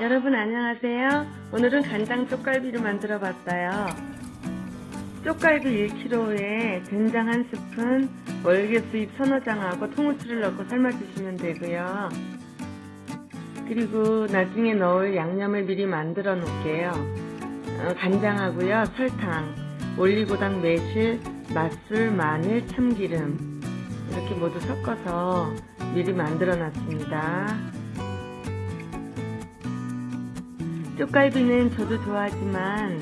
여러분 안녕하세요. 오늘은 간장 쪽갈비를 만들어 봤어요. 쪽갈비 1kg에 된장 1스푼, 월계수잎 서너 장하고 통후추를 넣고 삶아주시면 되고요. 그리고 나중에 넣을 양념을 미리 만들어 놓을게요. 어, 간장하고요, 설탕, 올리고당 매실, 맛술, 마늘, 참기름 이렇게 모두 섞어서 미리 만들어 놨습니다. 쪽갈비는 저도 좋아하지만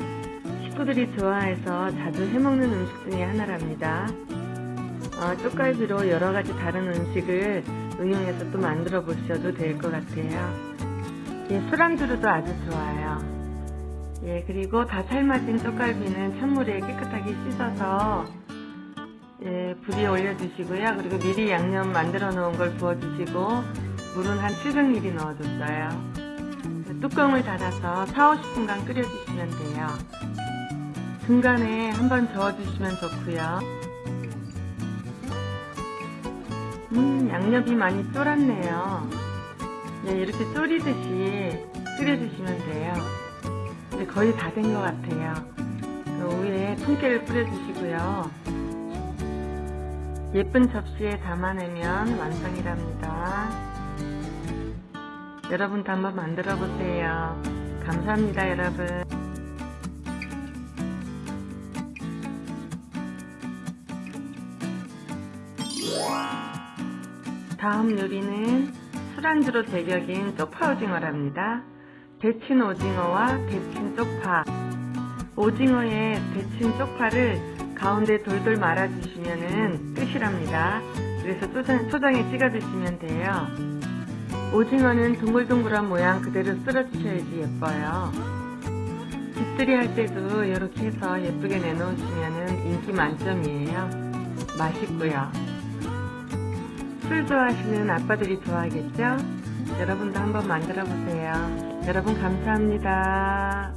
식구들이 좋아해서 자주 해먹는 음식 중에 하나랍니다. 어, 쪽갈비로 여러가지 다른 음식을 응용해서 또 만들어 보셔도 될 것 같아요. 예, 술안주로도 아주 좋아요. 예, 그리고 다 삶아진 쪽갈비는 찬물에 깨끗하게 씻어서 예, 불에 올려주시고요. 그리고 미리 양념 만들어 놓은 걸 부어주시고 물은 한 700ml 넣어줬어요. 뚜껑을 닫아서 4, 50분간 끓여주시면 돼요. 중간에 한번 저어주시면 좋고요. 음, 양념이 많이 쫄았네요. 네, 이렇게 졸이듯이 끓여주시면 돼요. 이제 거의 다 된 것 같아요. 그 위에 통깨를 뿌려주시고요. 예쁜 접시에 담아내면 완성이랍니다. 여러분도 한번 만들어 보세요. 감사합니다, 여러분. 다음 요리는 술안주로 제격인 쪽파 오징어랍니다. 데친 오징어와 데친 쪽파 오징어에 데친 쪽파를 가운데 돌돌 말아주시면 끝이랍니다. 그래서 초장, 초장에 찍어 드시면 돼요. 오징어는 동글동글한 모양 그대로 쓸어주셔야지 예뻐요. 집들이 할 때도 이렇게 해서 예쁘게 내놓으시면 인기 만점이에요. 맛있고요. 술 좋아하시는 아빠들이 좋아하겠죠? 여러분도 한번 만들어 보세요. 여러분 감사합니다.